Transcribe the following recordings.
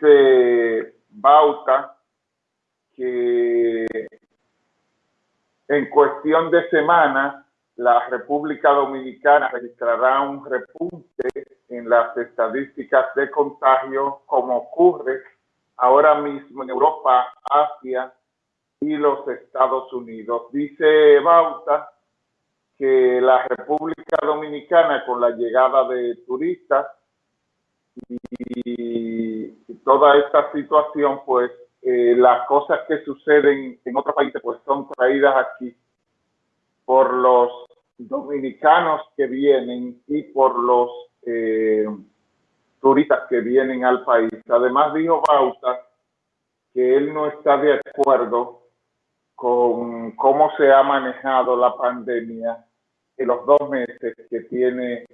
Dice Bauta que en cuestión de semanas la República Dominicana registrará un repunte en las estadísticas de contagio como ocurre ahora mismo en Europa, Asia y los Estados Unidos. Dice Bauta que la República Dominicana con la llegada de turistas y, toda esta situación, pues eh, las cosas que suceden en otros países pues son traídas aquí por los dominicanos que vienen y por los eh, turistas que vienen al país. Además dijo Bauta que él no está de acuerdo con cómo se ha manejado la pandemia en los dos meses que tiene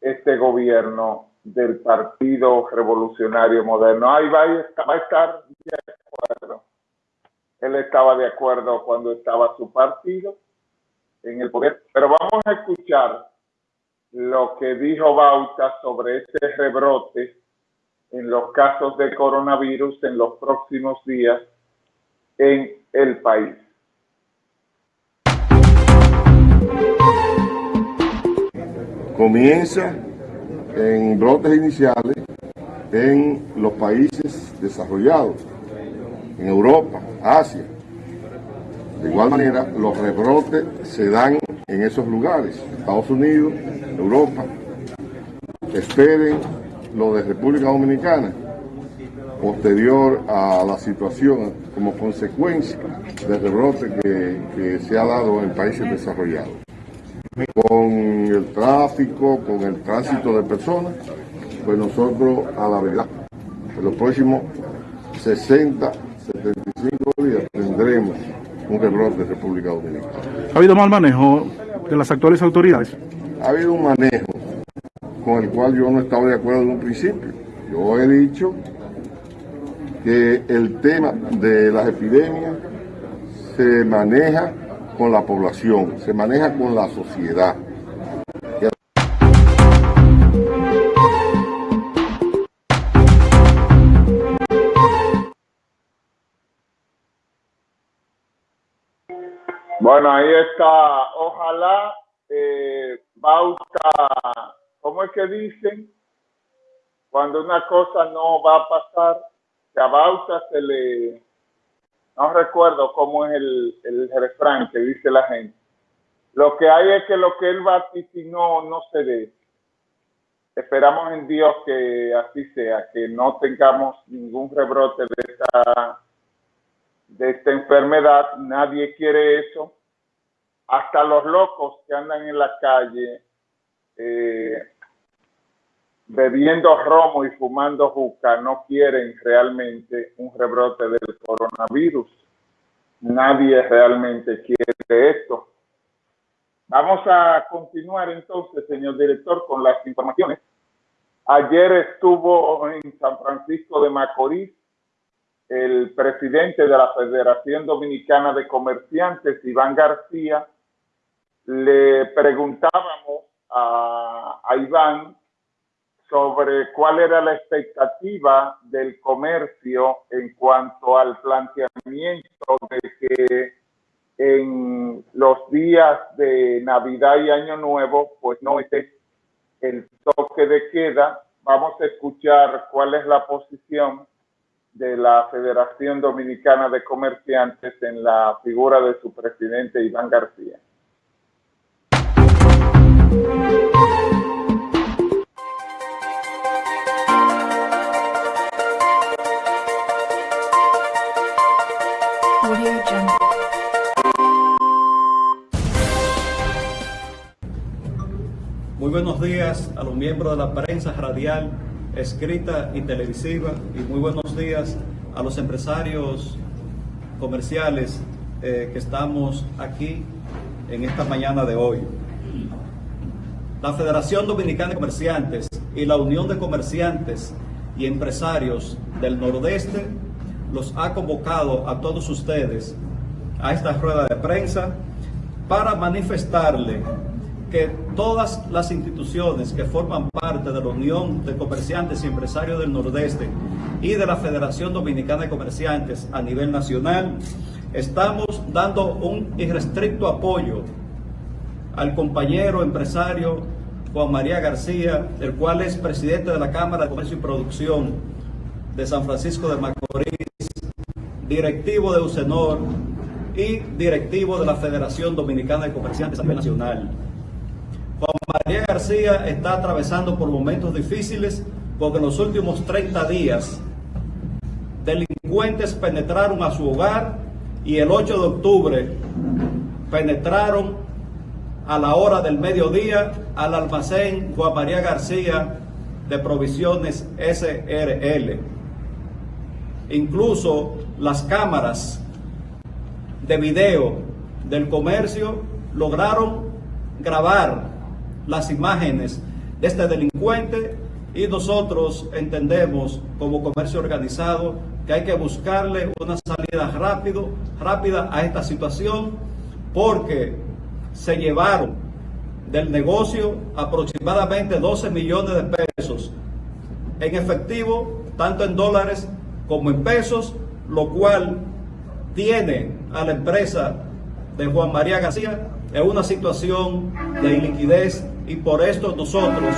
este gobierno del Partido Revolucionario Moderno. Ahí va, va a estar de. Él estaba de acuerdo cuando estaba su partido en el poder. Pero vamos a escuchar lo que dijo Bauta sobre este rebrote en los casos de coronavirus en los próximos días en el país. Comienza en brotes iniciales en los países desarrollados, en Europa, Asia. De igual manera, los rebrotes se dan en esos lugares, Estados Unidos, Europa. Esperen lo de República Dominicana, posterior a la situación como consecuencia del rebrote que, que se ha dado en países desarrollados con el tráfico, con el tránsito de personas, pues nosotros a la verdad, en los próximos 60, 75 días tendremos un rebrote de República Dominicana. ¿Ha habido mal manejo de las actuales autoridades? Ha habido un manejo con el cual yo no estaba de acuerdo en un principio. Yo he dicho que el tema de las epidemias se maneja con la población, se maneja con la sociedad. Bueno, ahí está. Ojalá eh, Bauta, ¿cómo es que dicen? Cuando una cosa no va a pasar, que a Bauta se le no recuerdo cómo es el, el refrán que dice la gente. Lo que hay es que lo que él vaticinó no se dé. Esperamos en Dios que así sea, que no tengamos ningún rebrote de esta, de esta enfermedad. Nadie quiere eso. Hasta los locos que andan en la calle eh, bebiendo romo y fumando juca no quieren realmente un rebrote del coronavirus. Nadie realmente quiere esto. Vamos a continuar entonces, señor director, con las informaciones. Ayer estuvo en San Francisco de Macorís el presidente de la Federación Dominicana de Comerciantes, Iván García. Le preguntábamos a, a Iván sobre cuál era la expectativa del comercio en cuanto al planteamiento de que en los días de Navidad y Año Nuevo, pues no esté el toque de queda. Vamos a escuchar cuál es la posición de la Federación Dominicana de Comerciantes en la figura de su presidente Iván García. Muy buenos días a los miembros de la prensa radial, escrita y televisiva y muy buenos días a los empresarios comerciales eh, que estamos aquí en esta mañana de hoy. La Federación Dominicana de Comerciantes y la Unión de Comerciantes y Empresarios del Nordeste los ha convocado a todos ustedes a esta rueda de prensa para manifestarle que todas las instituciones que forman parte de la Unión de Comerciantes y Empresarios del Nordeste y de la Federación Dominicana de Comerciantes a nivel nacional, estamos dando un irrestricto apoyo al compañero empresario Juan María García, el cual es presidente de la Cámara de Comercio y Producción de San Francisco de Macorís, directivo de UCENOR y directivo de la Federación Dominicana de Comerciantes a nivel nacional. Juan María García está atravesando por momentos difíciles porque en los últimos 30 días delincuentes penetraron a su hogar y el 8 de octubre penetraron a la hora del mediodía al almacén Juan María García de provisiones SRL. Incluso las cámaras de video del comercio lograron grabar las imágenes de este delincuente y nosotros entendemos como comercio organizado que hay que buscarle una salida rápido, rápida a esta situación porque se llevaron del negocio aproximadamente 12 millones de pesos en efectivo, tanto en dólares como en pesos, lo cual tiene a la empresa de Juan María García en una situación de iliquidez y por esto nosotros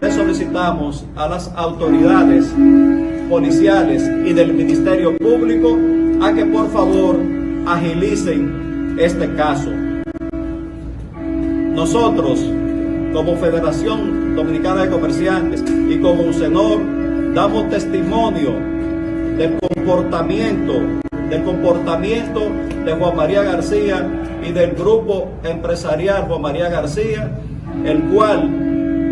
le solicitamos a las autoridades policiales y del Ministerio Público a que por favor agilicen este caso. Nosotros, como Federación Dominicana de Comerciantes y como UCENOR, damos testimonio del comportamiento, del comportamiento de Juan María García y del grupo empresarial Juan María García, el cual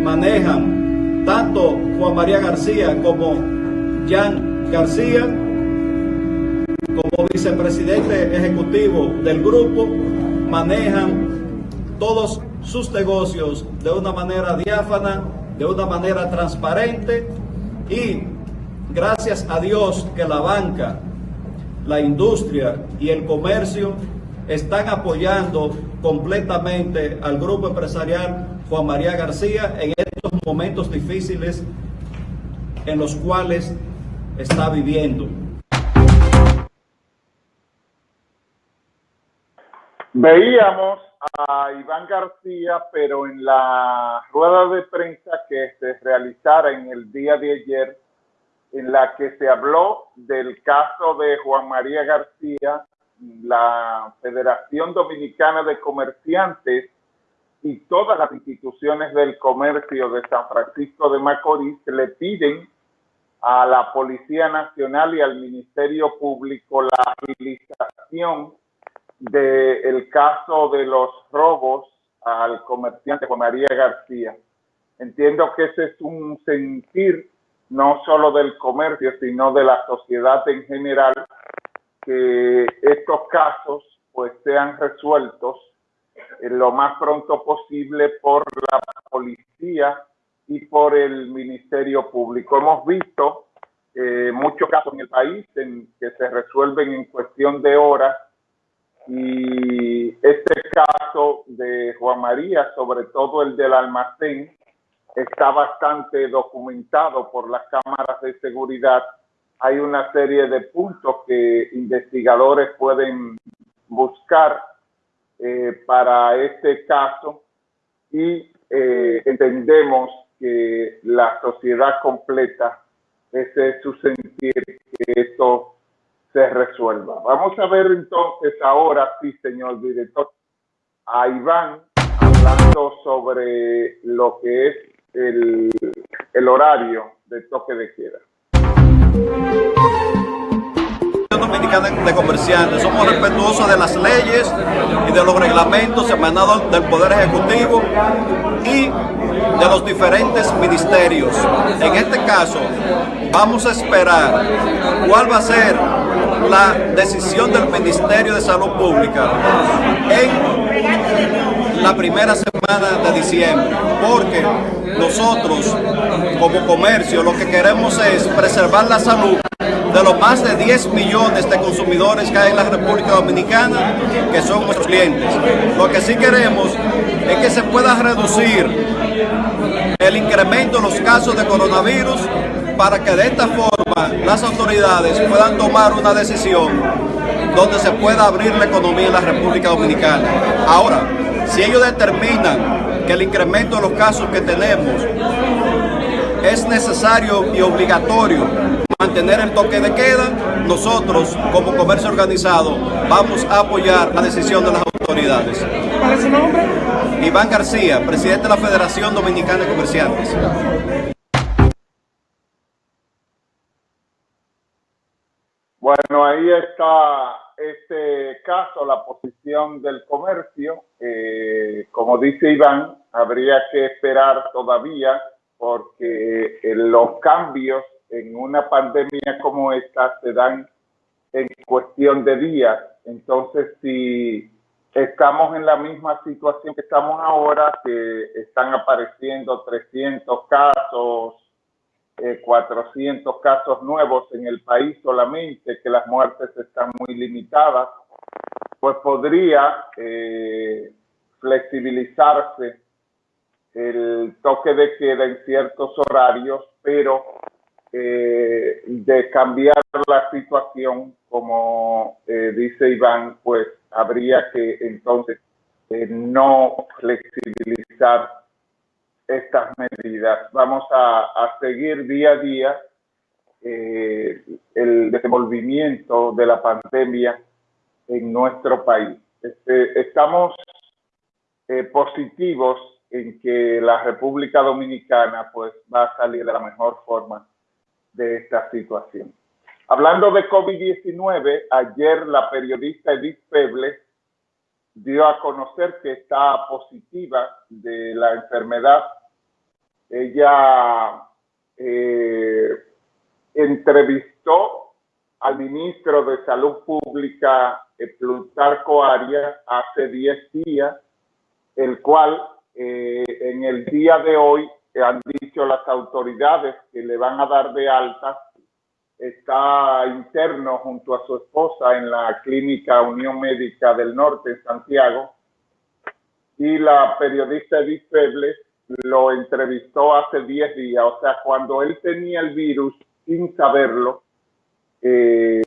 manejan tanto Juan María García como Jan García, como vicepresidente ejecutivo del grupo, manejan todos sus negocios de una manera diáfana, de una manera transparente y gracias a Dios que la banca, la industria y el comercio están apoyando completamente al grupo empresarial Juan María García en estos momentos difíciles en los cuales está viviendo. Veíamos a Iván García, pero en la rueda de prensa que se realizara en el día de ayer, en la que se habló del caso de Juan María García, la Federación Dominicana de Comerciantes y todas las instituciones del comercio de San Francisco de Macorís le piden a la Policía Nacional y al Ministerio Público la agilización del caso de los robos al comerciante Juan María García. Entiendo que ese es un sentir no solo del comercio, sino de la sociedad en general, que estos casos pues sean resueltos lo más pronto posible por la policía y por el Ministerio Público. Hemos visto eh, muchos casos en el país en que se resuelven en cuestión de horas y este caso de Juan María, sobre todo el del almacén, está bastante documentado por las cámaras de seguridad. Hay una serie de puntos que investigadores pueden buscar eh, para este caso y eh, entendemos que la sociedad completa, ese es su sentir, que esto se resuelva. Vamos a ver entonces ahora, sí, señor director, a Iván hablando sobre lo que es el, el horario de toque de queda. Dominicana de Comerciantes. Somos respetuosos de las leyes y de los reglamentos emanados del Poder Ejecutivo y de los diferentes ministerios. En este caso, vamos a esperar cuál va a ser la decisión del Ministerio de Salud Pública en la primera semana de diciembre, porque nosotros como comercio lo que queremos es preservar la salud de los más de 10 millones de consumidores que hay en la República Dominicana, que son nuestros clientes. Lo que sí queremos es que se pueda reducir el incremento en los casos de coronavirus para que de esta forma las autoridades puedan tomar una decisión donde se pueda abrir la economía en la República Dominicana. Ahora, si ellos determinan que el incremento de los casos que tenemos es necesario y obligatorio mantener el toque de queda, nosotros como comercio organizado vamos a apoyar la decisión de las autoridades. ¿Cuál es su nombre? Iván García, presidente de la Federación Dominicana de Comerciantes. Bueno, ahí está este caso, la posición del comercio. Eh, como dice Iván, habría que esperar todavía porque eh, los cambios en una pandemia como esta se dan en cuestión de días. Entonces, si estamos en la misma situación que estamos ahora, que están apareciendo 300 casos, 400 eh, casos nuevos en el país solamente, que las muertes están muy limitadas, pues podría eh, flexibilizarse el toque de queda en ciertos horarios, pero eh, de cambiar la situación, como dice Iván, pues habría que entonces no flexibilizar estas medidas. Vamos a, seguir día a día eh, el desenvolvimiento de la pandemia en nuestro país. Este, estamos eh, positivos en que la República Dominicana pues va a salir de la mejor forma de esta situación. Hablando de COVID-19, ayer la periodista Edith Peble dio a conocer que está positiva de la enfermedad. Ella eh, entrevistó al ministro de Salud Pública, eh, Plutarco Arias, hace 10 días, el cual eh, en el día de hoy han dicho las autoridades que le van a dar de alta está interno junto a su esposa en la clínica Unión Médica del Norte en Santiago y la periodista Edith Febles lo entrevistó hace 10 días, o sea, cuando él tenía el virus sin saberlo, eh,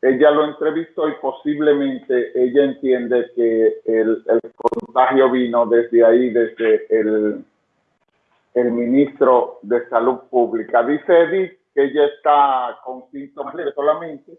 ella lo entrevistó y posiblemente ella entiende que el, contagio vino desde ahí, desde el, el ministro de Salud Pública. Dice Edith que ella está con síntomas solamente,